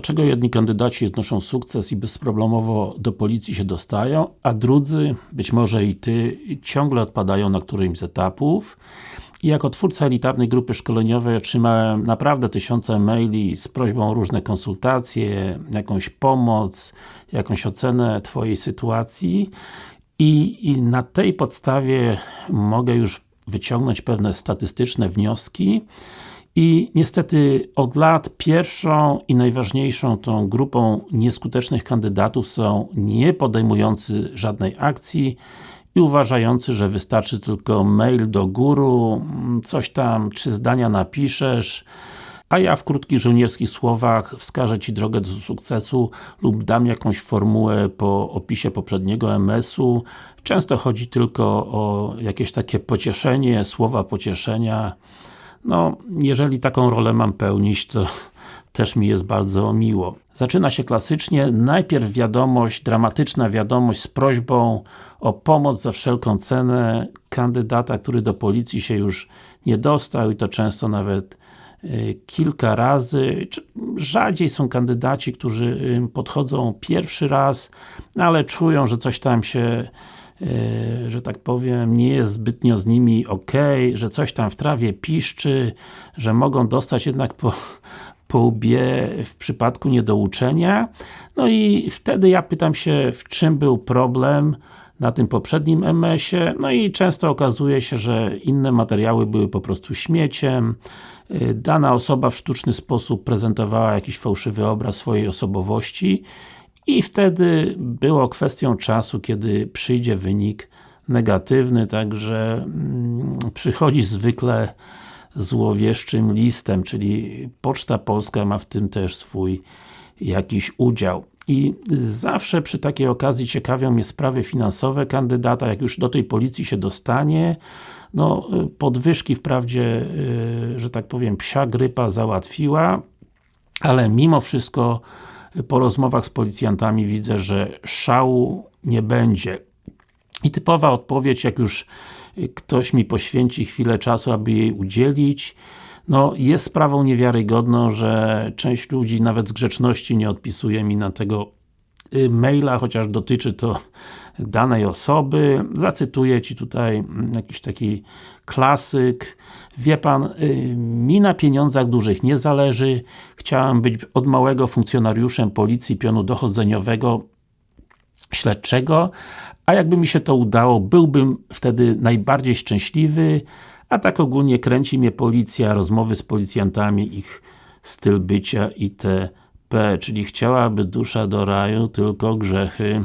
dlaczego jedni kandydaci odnoszą sukces i bezproblemowo do policji się dostają, a drudzy, być może i Ty, ciągle odpadają na którymś z etapów. I jako twórca elitarnej grupy szkoleniowej otrzymałem naprawdę tysiące maili z prośbą o różne konsultacje, jakąś pomoc, jakąś ocenę Twojej sytuacji i, i na tej podstawie mogę już wyciągnąć pewne statystyczne wnioski i niestety od lat pierwszą i najważniejszą tą grupą nieskutecznych kandydatów są nie podejmujący żadnej akcji i uważający, że wystarczy tylko mail do guru, coś tam, trzy zdania napiszesz, a ja w krótkich żołnierskich słowach wskażę Ci drogę do sukcesu lub dam jakąś formułę po opisie poprzedniego MS-u. Często chodzi tylko o jakieś takie pocieszenie, słowa pocieszenia. No, jeżeli taką rolę mam pełnić, to też mi jest bardzo miło. Zaczyna się klasycznie, najpierw wiadomość, dramatyczna wiadomość z prośbą o pomoc za wszelką cenę kandydata, który do policji się już nie dostał i to często nawet y, kilka razy. Rzadziej są kandydaci, którzy y, podchodzą pierwszy raz, ale czują, że coś tam się że tak powiem, nie jest zbytnio z nimi ok, że coś tam w trawie piszczy, że mogą dostać jednak po, po łbie w przypadku niedouczenia. No i wtedy ja pytam się, w czym był problem na tym poprzednim MS-ie, no i często okazuje się, że inne materiały były po prostu śmieciem, y, dana osoba w sztuczny sposób prezentowała jakiś fałszywy obraz swojej osobowości i wtedy było kwestią czasu, kiedy przyjdzie wynik negatywny, także mm, przychodzi zwykle złowieszczym listem, czyli Poczta Polska ma w tym też swój jakiś udział. I zawsze przy takiej okazji ciekawią mnie sprawy finansowe kandydata, jak już do tej policji się dostanie, no podwyżki wprawdzie, y, że tak powiem, psia grypa załatwiła, ale mimo wszystko po rozmowach z policjantami widzę, że szału nie będzie. I typowa odpowiedź, jak już ktoś mi poświęci chwilę czasu, aby jej udzielić, no, jest sprawą niewiarygodną, że część ludzi nawet z grzeczności nie odpisuje mi na tego maila, chociaż dotyczy to danej osoby. Zacytuję Ci tutaj mm, jakiś taki klasyk. Wie Pan, y, mi na pieniądzach dużych nie zależy. Chciałem być od małego funkcjonariuszem policji pionu dochodzeniowego śledczego, a jakby mi się to udało, byłbym wtedy najbardziej szczęśliwy, a tak ogólnie kręci mnie policja, rozmowy z policjantami, ich styl bycia itp. Czyli chciałaby dusza do raju, tylko grzechy.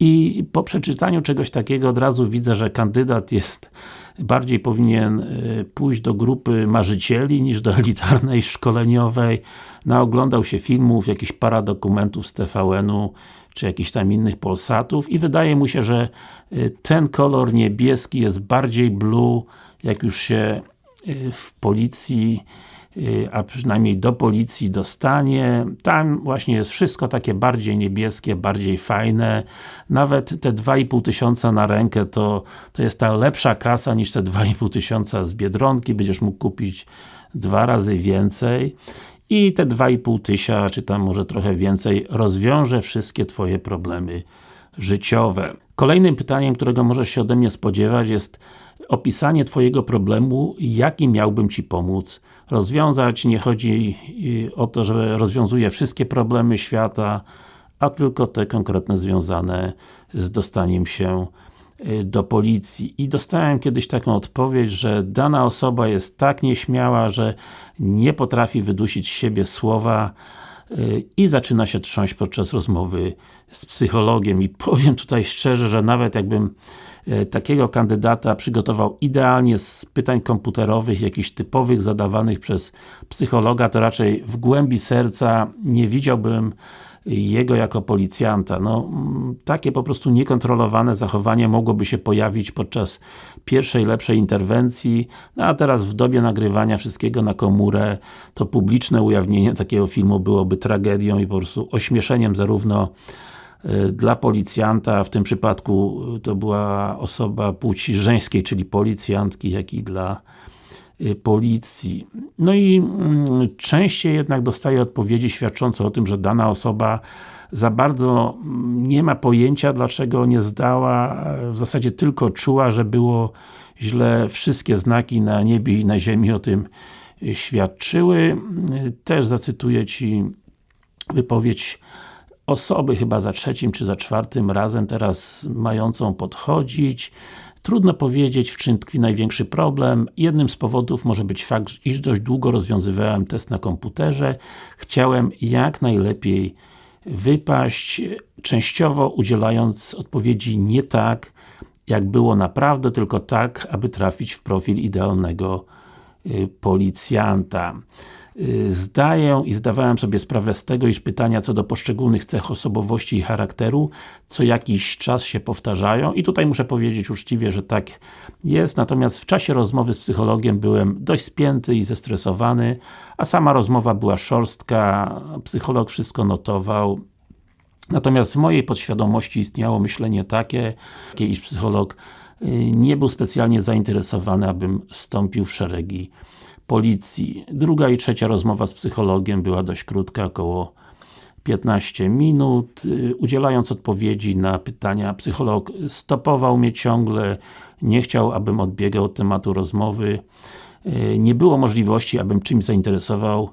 I po przeczytaniu czegoś takiego od razu widzę, że kandydat jest bardziej powinien y, pójść do grupy marzycieli niż do elitarnej szkoleniowej. Naoglądał się filmów, jakichś paradokumentów z TVN-u czy jakichś tam innych Polsatów i wydaje mu się, że y, ten kolor niebieski jest bardziej blue, jak już się y, w policji a przynajmniej do policji dostanie. Tam właśnie jest wszystko takie bardziej niebieskie, bardziej fajne. Nawet te 2,5 tysiąca na rękę to, to jest ta lepsza kasa niż te 2,5 tysiąca z Biedronki. Będziesz mógł kupić dwa razy więcej i te 2,5 tysiąca, czy tam może trochę więcej, rozwiąże wszystkie Twoje problemy życiowe. Kolejnym pytaniem, którego możesz się ode mnie spodziewać jest opisanie Twojego problemu, jaki miałbym Ci pomóc rozwiązać. Nie chodzi y, o to, że rozwiązuje wszystkie problemy świata, a tylko te konkretne związane z dostaniem się Y, do policji i dostałem kiedyś taką odpowiedź, że dana osoba jest tak nieśmiała, że nie potrafi wydusić z siebie słowa i zaczyna się trząść podczas rozmowy z psychologiem. I powiem tutaj szczerze, że nawet jakbym y, takiego kandydata przygotował idealnie z pytań komputerowych, jakichś typowych, zadawanych przez psychologa, to raczej w głębi serca nie widziałbym jego jako policjanta. No, takie po prostu niekontrolowane zachowanie mogłoby się pojawić podczas pierwszej, lepszej interwencji, no a teraz w dobie nagrywania wszystkiego na komórę, to publiczne ujawnienie takiego filmu byłoby tragedią i po prostu ośmieszeniem zarówno y, dla policjanta, w tym przypadku to była osoba płci żeńskiej, czyli policjantki, jak i dla y, policji. No i mm, częściej jednak dostaję odpowiedzi świadczące o tym, że dana osoba za bardzo mm, nie ma pojęcia, dlaczego nie zdała, w zasadzie tylko czuła, że było źle, wszystkie znaki na niebie i na ziemi o tym y, świadczyły. Też zacytuję Ci wypowiedź osoby chyba za trzecim czy za czwartym razem teraz mającą podchodzić. Trudno powiedzieć, w czym tkwi największy problem. Jednym z powodów może być fakt, iż dość długo rozwiązywałem test na komputerze. Chciałem jak najlepiej wypaść, częściowo udzielając odpowiedzi nie tak, jak było naprawdę, tylko tak, aby trafić w profil idealnego y, policjanta. Y, zdaję i zdawałem sobie sprawę z tego, iż pytania co do poszczególnych cech osobowości i charakteru co jakiś czas się powtarzają i tutaj muszę powiedzieć uczciwie, że tak jest, natomiast w czasie rozmowy z psychologiem byłem dość spięty i zestresowany, a sama rozmowa była szorstka, psycholog wszystko notował, Natomiast w mojej podświadomości istniało myślenie takie, iż psycholog y, nie był specjalnie zainteresowany, abym wstąpił w szeregi policji. Druga i trzecia rozmowa z psychologiem była dość krótka, około 15 minut. Y, udzielając odpowiedzi na pytania, psycholog stopował mnie ciągle, nie chciał, abym odbiegał od tematu rozmowy. Y, nie było możliwości, abym czymś zainteresował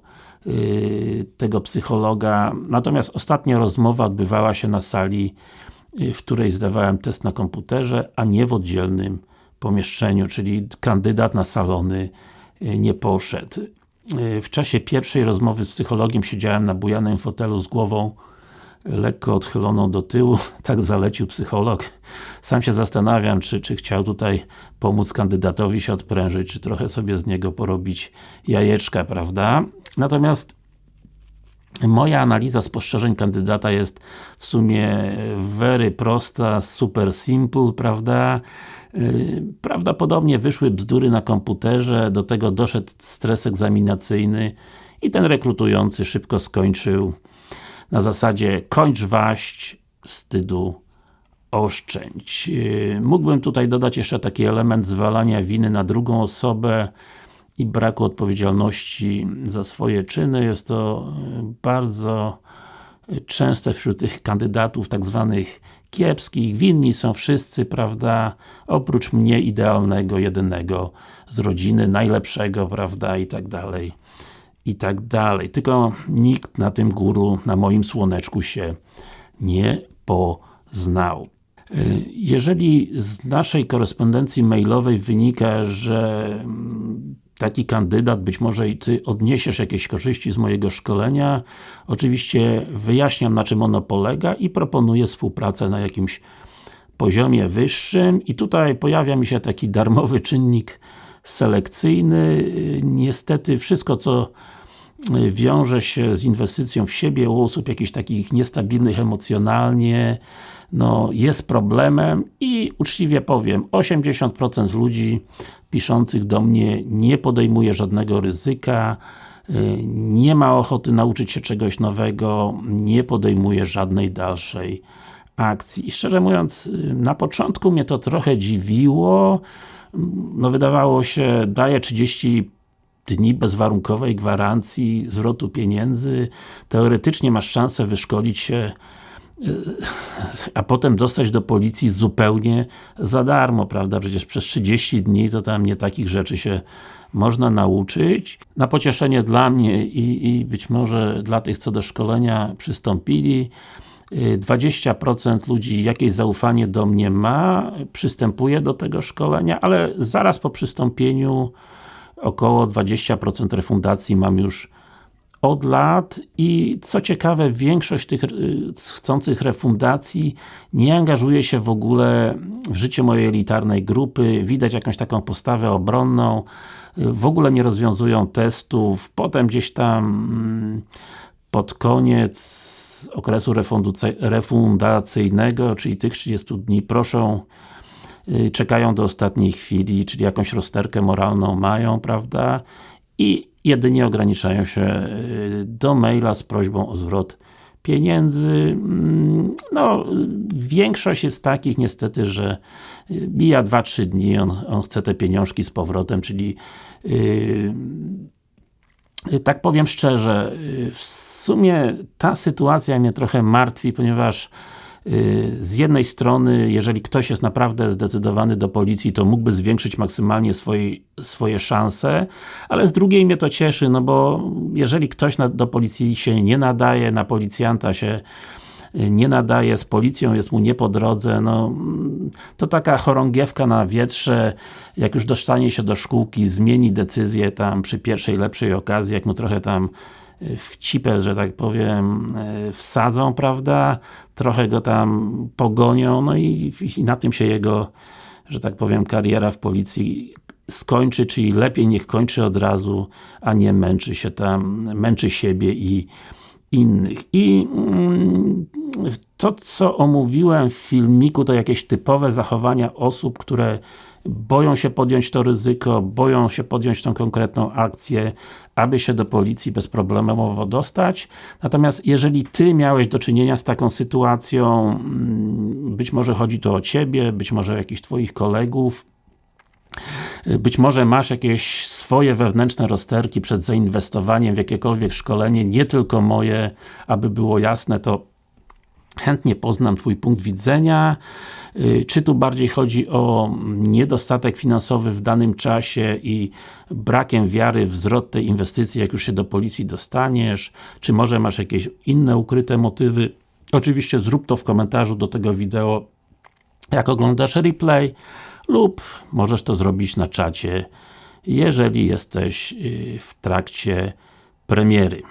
y, tego psychologa. Natomiast ostatnia rozmowa odbywała się na sali, w której zdawałem test na komputerze, a nie w oddzielnym pomieszczeniu, czyli kandydat na salony nie poszedł. W czasie pierwszej rozmowy z psychologiem siedziałem na bujanym fotelu z głową lekko odchyloną do tyłu, tak zalecił psycholog. Sam się zastanawiam, czy, czy chciał tutaj pomóc kandydatowi się odprężyć, czy trochę sobie z niego porobić jajeczka, prawda? Natomiast Moja analiza spostrzeżeń kandydata jest w sumie very prosta, super simple, prawda? Y, prawdopodobnie wyszły bzdury na komputerze, do tego doszedł stres egzaminacyjny i ten rekrutujący szybko skończył na zasadzie kończ waść, wstydu oszczędź. Y, mógłbym tutaj dodać jeszcze taki element zwalania winy na drugą osobę i braku odpowiedzialności za swoje czyny. Jest to y, bardzo częste wśród tych kandydatów tak zwanych kiepskich, winni są wszyscy, prawda, oprócz mnie idealnego, jedynego z rodziny, najlepszego, prawda, i tak dalej, i tak dalej. Tylko nikt na tym góru, na moim słoneczku się nie poznał. Jeżeli z naszej korespondencji mailowej wynika, że taki kandydat, być może i Ty odniesiesz jakieś korzyści z mojego szkolenia. Oczywiście wyjaśniam na czym ono polega i proponuję współpracę na jakimś poziomie wyższym i tutaj pojawia mi się taki darmowy czynnik selekcyjny. Niestety wszystko co wiąże się z inwestycją w siebie u osób jakichś takich niestabilnych emocjonalnie, no, jest problemem i uczciwie powiem, 80% ludzi piszących do mnie nie podejmuje żadnego ryzyka, y, nie ma ochoty nauczyć się czegoś nowego, nie podejmuje żadnej dalszej akcji. I szczerze mówiąc, y, na początku mnie to trochę dziwiło, no wydawało się, daje 30 dni bezwarunkowej gwarancji zwrotu pieniędzy, teoretycznie masz szansę wyszkolić się a potem dostać do policji zupełnie za darmo, prawda? Przecież przez 30 dni to tam nie takich rzeczy się można nauczyć. Na pocieszenie dla mnie i, i być może dla tych, co do szkolenia przystąpili, 20% ludzi jakieś zaufanie do mnie ma, przystępuje do tego szkolenia, ale zaraz po przystąpieniu około 20% refundacji mam już od lat i co ciekawe, większość tych y, chcących refundacji nie angażuje się w ogóle w życie mojej elitarnej grupy, widać jakąś taką postawę obronną, w ogóle nie rozwiązują testów, potem gdzieś tam mm, pod koniec okresu refundacyjnego, czyli tych 30 dni, proszą czekają do ostatniej chwili, czyli jakąś rozterkę moralną mają, prawda? I jedynie ograniczają się y, do maila z prośbą o zwrot pieniędzy. Mm, no, większość jest takich niestety, że bija 2-3 dni, on, on chce te pieniążki z powrotem, czyli yy, tak powiem szczerze, w sumie ta sytuacja mnie trochę martwi, ponieważ y, z jednej strony, jeżeli ktoś jest naprawdę zdecydowany do policji, to mógłby zwiększyć maksymalnie swoje, swoje szanse, ale z drugiej mnie to cieszy, no bo jeżeli ktoś na, do policji się nie nadaje, na policjanta się y, nie nadaje, z policją jest mu nie po drodze, no to taka chorągiewka na wietrze, jak już dostanie się do szkółki, zmieni decyzję tam przy pierwszej lepszej okazji, jak mu trochę tam w że tak powiem, e, wsadzą, prawda? Trochę go tam pogonią, no i, i na tym się jego, że tak powiem, kariera w policji skończy, czyli lepiej niech kończy od razu, a nie męczy się tam, męczy siebie i innych. I mm, to, co omówiłem w filmiku, to jakieś typowe zachowania osób, które boją się podjąć to ryzyko, boją się podjąć tą konkretną akcję, aby się do policji bezproblemowo dostać. Natomiast jeżeli Ty miałeś do czynienia z taką sytuacją, mm, być może chodzi to o Ciebie, być może o jakichś Twoich kolegów, być może masz jakieś swoje wewnętrzne rozterki przed zainwestowaniem w jakiekolwiek szkolenie, nie tylko moje, aby było jasne, to chętnie poznam Twój punkt widzenia. Y, czy tu bardziej chodzi o niedostatek finansowy w danym czasie i brakiem wiary w zwrot tej inwestycji, jak już się do policji dostaniesz? Czy może masz jakieś inne ukryte motywy? Oczywiście zrób to w komentarzu do tego wideo, jak oglądasz replay lub możesz to zrobić na czacie, jeżeli jesteś y, w trakcie premiery.